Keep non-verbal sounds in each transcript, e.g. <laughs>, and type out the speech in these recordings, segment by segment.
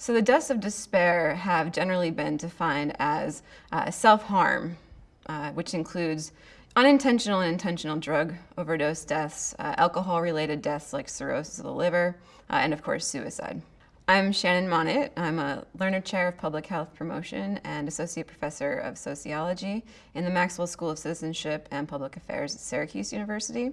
So the deaths of despair have generally been defined as uh, self-harm, uh, which includes unintentional and intentional drug overdose deaths, uh, alcohol-related deaths like cirrhosis of the liver, uh, and of course suicide. I'm Shannon Monnat. I'm a Lerner Chair of Public Health Promotion and Associate Professor of Sociology in the Maxwell School of Citizenship and Public Affairs at Syracuse University.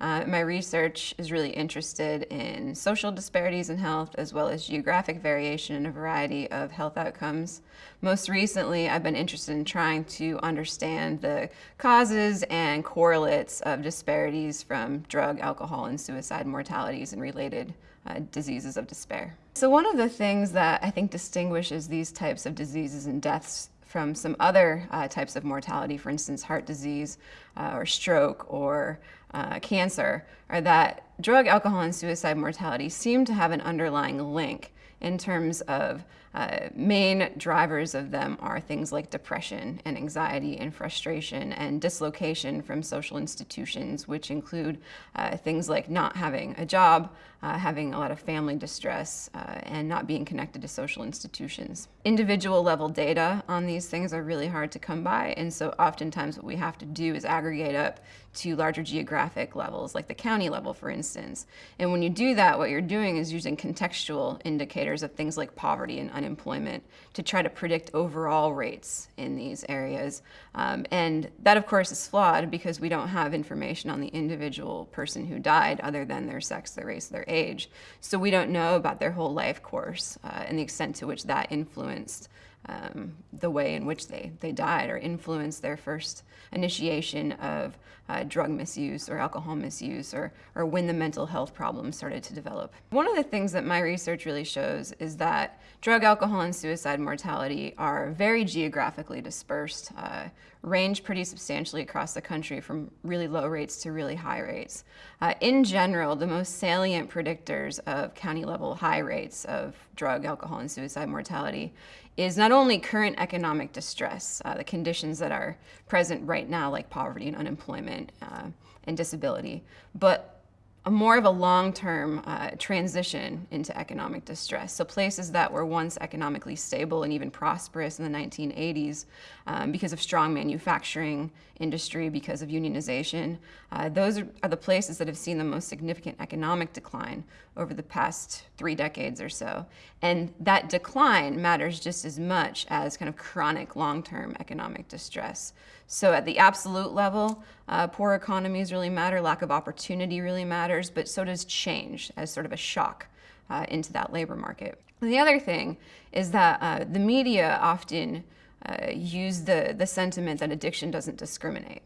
Uh, my research is really interested in social disparities in health as well as geographic variation in a variety of health outcomes. Most recently, I've been interested in trying to understand the causes and correlates of disparities from drug, alcohol, and suicide mortalities and related uh, diseases of despair. So one of the things that I think distinguishes these types of diseases and deaths from some other uh, types of mortality, for instance, heart disease uh, or stroke or uh, cancer, are that drug, alcohol, and suicide mortality seem to have an underlying link in terms of uh, main drivers of them are things like depression and anxiety and frustration and dislocation from social institutions, which include uh, things like not having a job, uh, having a lot of family distress, uh, and not being connected to social institutions. Individual level data on these things are really hard to come by, and so oftentimes what we have to do is aggregate up to larger geographic levels, like the county level, for instance. And when you do that, what you're doing is using contextual indicators of things like poverty and unemployment to try to predict overall rates in these areas. Um, and that, of course, is flawed because we don't have information on the individual person who died other than their sex, their race, their age. So we don't know about their whole life course uh, and the extent to which that influenced um, the way in which they, they died or influenced their first initiation of uh, drug misuse or alcohol misuse or, or when the mental health problems started to develop. One of the things that my research really shows is that drug, alcohol, and suicide mortality are very geographically dispersed, uh, range pretty substantially across the country from really low rates to really high rates. Uh, in general, the most salient predictors of county level high rates of drug, alcohol, and suicide mortality is not only current economic distress, uh, the conditions that are present right now like poverty and unemployment uh, and disability, but a more of a long-term uh, transition into economic distress. So places that were once economically stable and even prosperous in the 1980s um, because of strong manufacturing industry, because of unionization, uh, those are, are, the places that have seen the most significant economic decline over the past three decades or so. And that decline matters just as much as kind of chronic long-term economic distress. So at the absolute level, uh, poor economies really matter, lack of opportunity really matters, but so does change as sort of a shock uh, into that labor market. And the other thing is that uh, the media often uh, use the, the sentiment that addiction doesn't discriminate.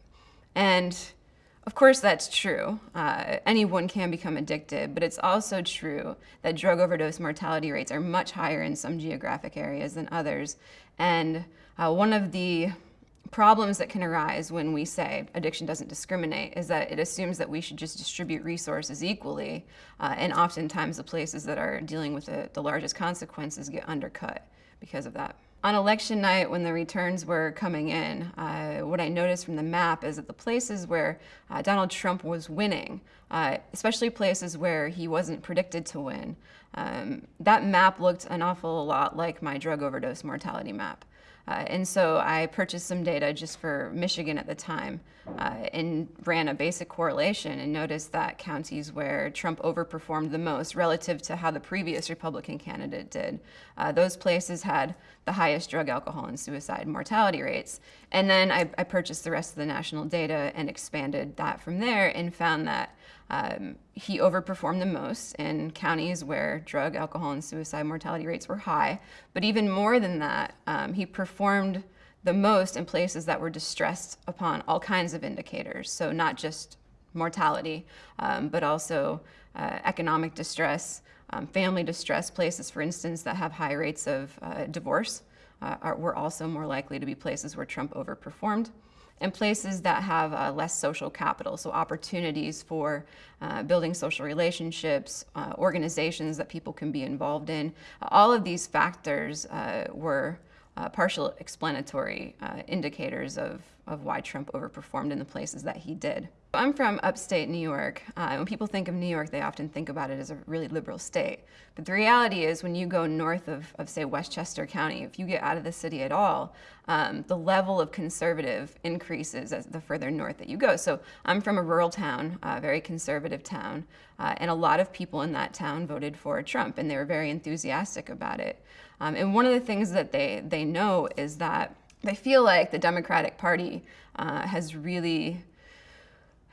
And of course that's true. Uh, anyone can become addicted, but it's also true that drug overdose mortality rates are much higher in some geographic areas than others. And uh, one of the problems that can arise when we say addiction doesn't discriminate is that it assumes that we should just distribute resources equally, uh, and oftentimes the places that are dealing with the, the largest consequences get undercut because of that. On election night, when the returns were coming in, uh, what I noticed from the map is that the places where uh, Donald Trump was winning, uh, especially places where he wasn't predicted to win, um, that map looked an awful lot like my drug overdose mortality map. Uh, and so I purchased some data just for Michigan at the time uh, and ran a basic correlation and noticed that counties where Trump overperformed the most relative to how the previous Republican candidate did, uh, those places had the highest drug, alcohol, and suicide mortality rates. And then I, I purchased the rest of the national data and expanded that from there and found that um, he overperformed the most in counties where drug, alcohol, and suicide mortality rates were high. But even more than that, um, he performed the most in places that were distressed upon all kinds of indicators. So not just mortality, um, but also uh, economic distress, um, family distress, places, for instance, that have high rates of uh, divorce uh, are, were also more likely to be places where Trump overperformed and places that have uh, less social capital, so opportunities for uh, building social relationships, uh, organizations that people can be involved in. all of these factors uh, were uh, partial explanatory uh, indicators of, of why Trump overperformed in the places that he did. I'm from upstate New York. Uh, when people think of New York, they often think about it as a really liberal state. But the reality is when you go north of, of say, Westchester County, if you get out of the city at all, um, the level of conservative increases as the further north that you go. So I'm from a rural town, a very conservative town, uh, and a lot of people in that town voted for Trump, and they were very enthusiastic about it. Um, and one of the things that they, they know is that they feel like the Democratic Party uh, has really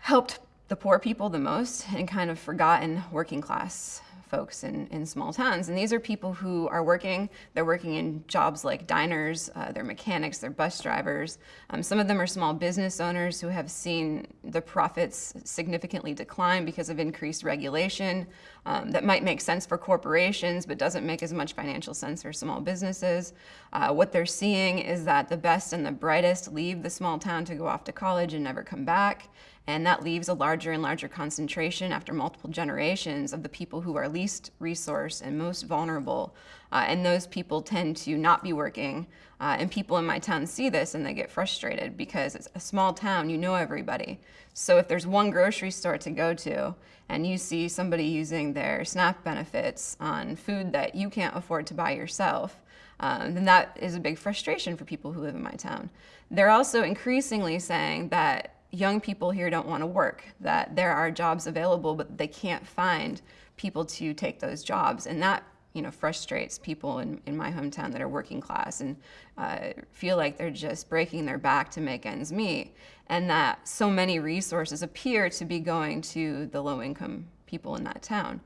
helped the poor people the most and kind of forgotten working class folks in, in small towns. And these are people who are working, they're working in jobs like diners, uh, they're mechanics, they're bus drivers. Um, some of them are small business owners who have seen the profits significantly decline because of increased regulation. Um, that might make sense for corporations, but doesn't make as much financial sense for small businesses. Uh, what they're seeing is that the best and the brightest leave the small town to go off to college and never come back. And that leaves a larger and larger concentration after multiple generations of the people who are least resourced and most vulnerable. Uh, and those people tend to not be working. Uh, and people in my town see this and they get frustrated because it's a small town, you know everybody. So if there's one grocery store to go to and you see somebody using their SNAP benefits on food that you can't afford to buy yourself, um, then that is a big frustration for people who live in my town. They're also increasingly saying that young people here don't want to work, that there are jobs available, but they can't find people to take those jobs. And that you know, frustrates people in, in my hometown that are working class and uh, feel like they're just breaking their back to make ends meet. And that so many resources appear to be going to the low income people in that town.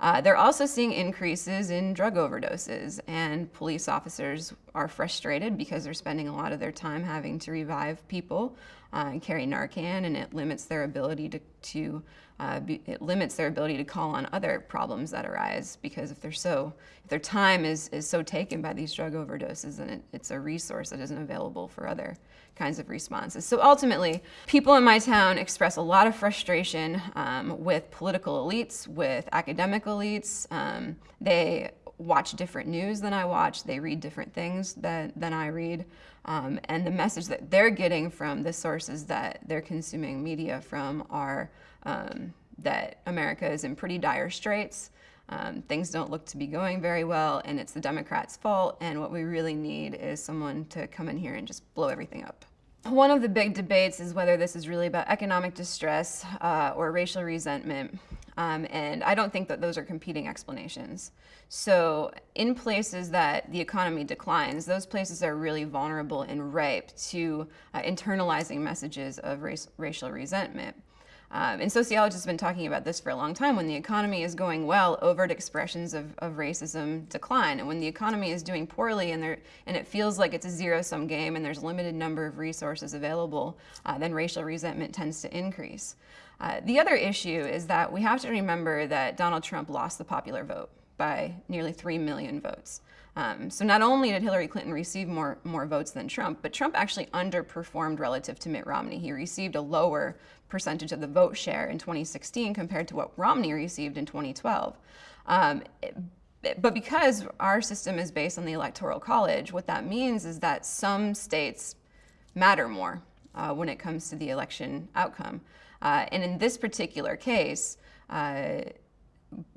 Uh, they're also seeing increases in drug overdoses, and police officers are frustrated because they're spending a lot of their time having to revive people uh, carry Narcan, and it limits their ability to, to uh, be, it limits their ability to call on other problems that arise because if they're so, if their time is, is so taken by these drug overdoses, then it, it's a resource that isn't available for other kinds of responses. So ultimately, people in my town express a lot of frustration um, with political elites, with academic elites. Um, they watch different news than I watch. They read different things that, than I read. Um, and the message that they're getting from the sources that they're consuming media from are um, that America is in pretty dire straits. Um, things don't look to be going very well, and it's the Democrats' fault. And what we really need is someone to come in here and just blow everything up. One of the big debates is whether this is really about economic distress uh, or racial resentment. Um, and I don't think that those are competing explanations. So in places that the economy declines, those places are really vulnerable and ripe to uh, internalizing messages of race, racial resentment. Um, and sociologists have been talking about this for a long time. When the economy is going well, overt expressions of, of racism decline. And when the economy is doing poorly and, there, and it feels like it's a zero-sum game and there's a limited number of resources available, uh, then racial resentment tends to increase. Uh, the other issue is that we have to remember that Donald Trump lost the popular vote by nearly 3 million votes. Um, so not only did Hillary Clinton receive more, more votes than Trump, but Trump actually underperformed relative to Mitt Romney. He received a lower percentage of the vote share in 2016 compared to what Romney received in 2012. Um, but because our system is based on the Electoral College, what that means is that some states matter more uh, when it comes to the election outcome. Uh, and in this particular case, uh,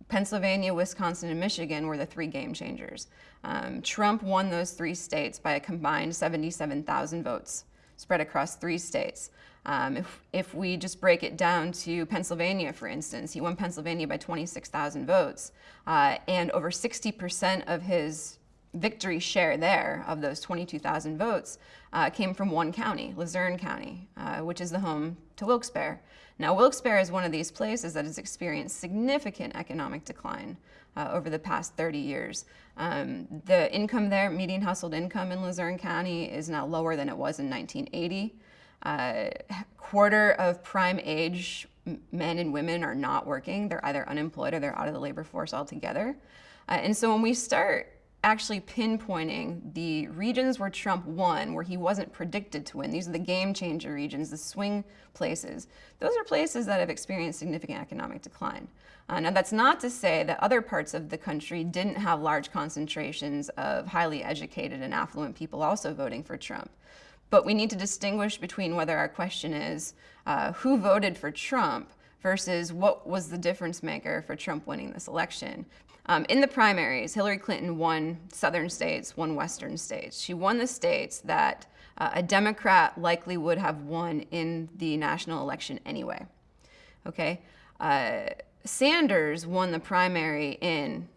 Pennsylvania, Wisconsin, and Michigan were the three game changers. Um, Trump won those three states by a combined 77,000 votes spread across three states. Um, if, if we just break it down to Pennsylvania, for instance, he won Pennsylvania by 26,000 votes, uh, and over 60% of his victory share there of those 22,000 votes uh, came from one county, Luzerne County, uh, which is the home to Wilkes-Barre. Now, Wilkes-Barre is one of these places that has experienced significant economic decline uh, over the past 30 years. Um, the income there, median household income in Luzerne County is now lower than it was in 1980. Uh, quarter of prime age men and women are not working. They're either unemployed or they're out of the labor force altogether. Uh, and so when we start actually pinpointing the regions where Trump won, where he wasn't predicted to win. These are the game changer regions, the swing places. Those are places that have experienced significant economic decline. Uh, now, that's not to say that other parts of the country didn't have large concentrations of highly educated and affluent people also voting for Trump. but we need to distinguish between whether our question is uh, who voted for Trump versus what was the difference maker for Trump winning this election. Um, in the primaries, Hillary Clinton won southern states, won western states. She won the states that uh, a Democrat likely would have won in the national election anyway. Okay? Uh, Sanders won the primary in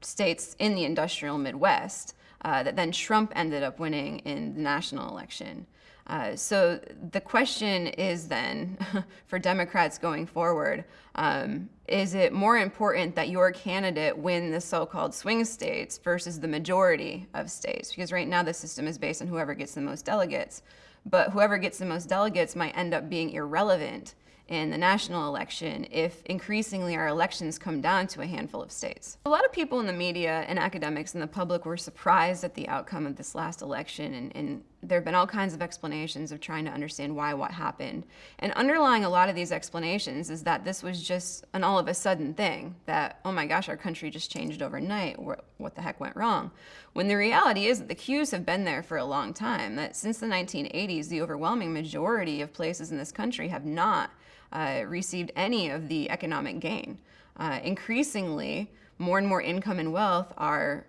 states in the industrial Midwest uh, that then Trump ended up winning in the national election. Uh, so the question is then, <laughs> for Democrats going forward, um, is it more important that your candidate win the so-called swing states versus the majority of states? Because right now the system is based on whoever gets the most delegates, but whoever gets the most delegates might end up being irrelevant in the national election if increasingly our elections come down to a handful of states. A lot of people in the media and academics and the public were surprised at the outcome of this last election and, and there have been all kinds of explanations of trying to understand why what happened. And underlying a lot of these explanations is that this was just an all of a sudden thing, that, oh my gosh, our country just changed overnight, what the heck went wrong? When the reality is that the cues have been there for a long time, that since the 1980s, the overwhelming majority of places in this country have not uh, received any of the economic gain. Uh, increasingly, more and more income and wealth are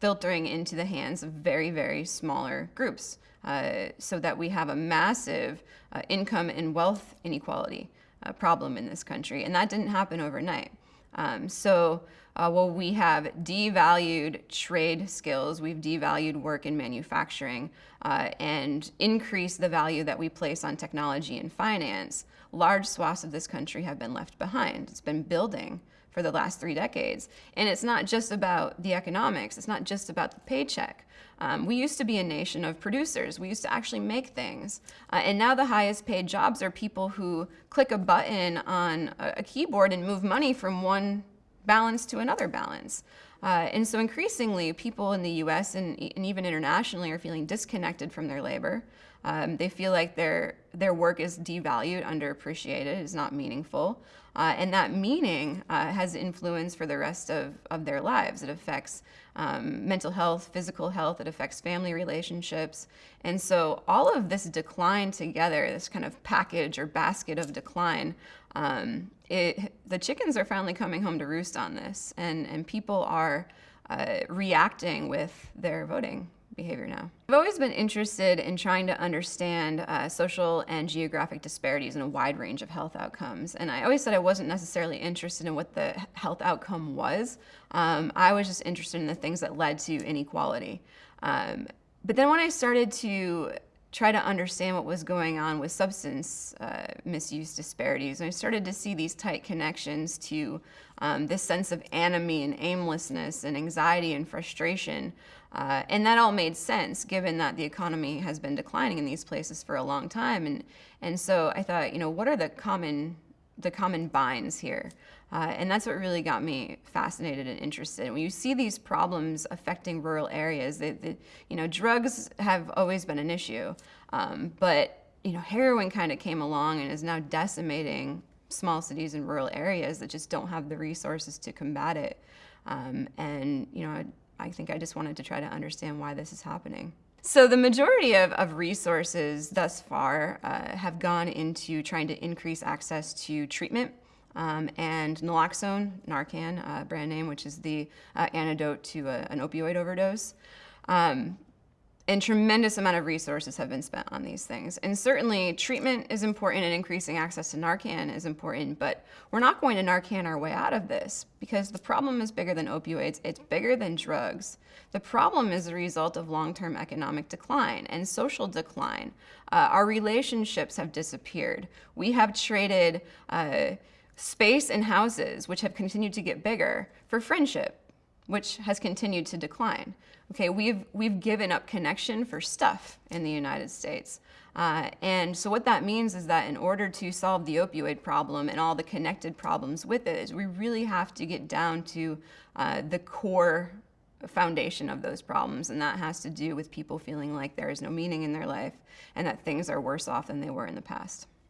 filtering into the hands of very, very smaller groups uh, so that we have a massive uh, income and wealth inequality uh, problem in this country. And that didn't happen overnight. Um, so uh, we have devalued trade skills, we've devalued work in manufacturing, uh, and increased the value that we place on technology and finance, large swaths of this country have been left behind. It's been building for the last three decades. And it's not just about the economics, it's not just about the paycheck. Um, we used to be a nation of producers. We used to actually make things. Uh, and now the highest paid jobs are people who click a button on a, a keyboard and move money from one balance to another balance. Uh, and so increasingly, people in the US and, and, even internationally are feeling disconnected from their labor. Um, they feel like their, their work is devalued, underappreciated, is not meaningful. Uh, and that meaning uh, has influence for the rest of, of their lives. It affects um, mental health, physical health, it affects family relationships. And so all of this decline together, this kind of package or basket of decline, um, it, the chickens are finally coming home to roost on this, and, and people are uh, reacting with their voting behavior now. I've always been interested in trying to understand uh, social and geographic disparities in a wide range of health outcomes. And I always said I wasn't necessarily interested in what the health outcome was. Um, I was just interested in the things that led to inequality. Um, but then when I started to try to understand what was going on with substance uh, misuse disparities. And I started to see these tight connections to um, this sense of anomie and aimlessness and anxiety and frustration. Uh, and that all made sense given that the economy has been declining in these places for a long time. And, and so I thought, you know, what are the common, the common binds here? Uh, and that's what really got me fascinated and interested. When you see these problems affecting rural areas, they, they, you know, drugs have always been an issue, um, but you know, heroin kind of came along and is now decimating small cities and rural areas that just don't have the resources to combat it. Um, and you know, I think I just wanted to try to understand why this is happening. So the majority of, of resources thus far uh, have gone into trying to increase access to treatment um, and naloxone, Narcan, uh, brand name, which is the uh, antidote to a, an opioid overdose. Um, and tremendous amount of resources have been spent on these things. And certainly treatment is important and increasing access to Narcan is important, but we're not going to Narcan our way out of this because the problem is bigger than opioids, it's bigger than drugs. The problem is the result of long-term economic decline and social decline. Uh, our relationships have disappeared. We have traded uh, space and houses, which have continued to get bigger, for friendship, which has continued to decline. Okay, we've, we've given up connection for stuff in the United States. Uh, and so what that means is that in order to solve the opioid problem and all the connected problems with it, is we really have to get down to uh, the core foundation of those problems. And that has to do with people feeling like there is no meaning in their life and that things are worse off than they were in the past.